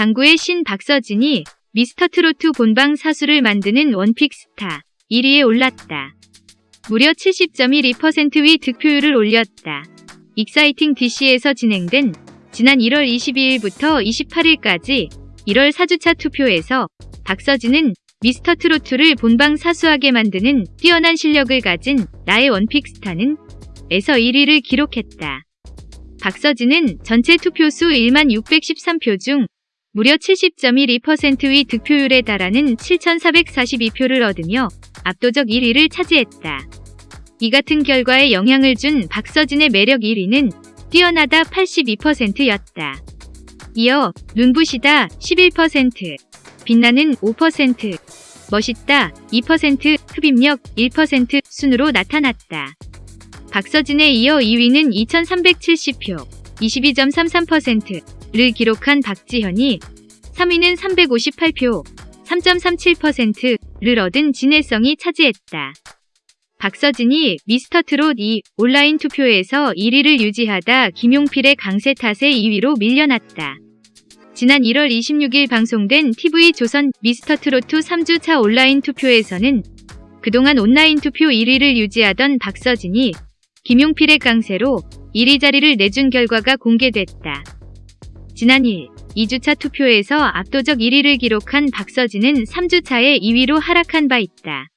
장구의 신 박서진이 미스터트로트 본방 사수를 만드는 원픽 스타 1위에 올랐다. 무려 70.12%의 득표율을 올렸다. 익사이팅 DC에서 진행된 지난 1월 22일부터 28일까지 1월 4주차 투표에서 박서진은 미스터 트로트를 본방 사수하게 만드는 뛰어난 실력을 가진 나의 원픽 스타는 에서 1위를 기록했다. 박서진은 전체 투표수 1만 613표 중 무려 70.12%의 득표율에 달하는 7,442표를 얻으며 압도적 1위를 차지했다. 이 같은 결과에 영향을 준 박서진의 매력 1위는 뛰어나다 82%였다. 이어 눈부시다 11%, 빛나는 5%, 멋있다 2%, 흡입력 1% 순으로 나타났다. 박서진에 이어 2위는 2370표, 22.33% 를 기록한 박지현이 3위는 358표, 3.37%를 얻은 진해성이 차지했다. 박서진이 미스터 트롯 2 온라인 투표에서 1위를 유지하다 김용필의 강세 탓에 2위로 밀려났다. 지난 1월 26일 방송된 TV조선 미스터 트로트 3주차 온라인 투표에서는 그동안 온라인 투표 1위를 유지하던 박서진이 김용필의 강세로 1위 자리를 내준 결과가 공개됐다. 지난 1, 2주차 투표에서 압도적 1위를 기록한 박서진은 3주차에 2위로 하락한 바 있다.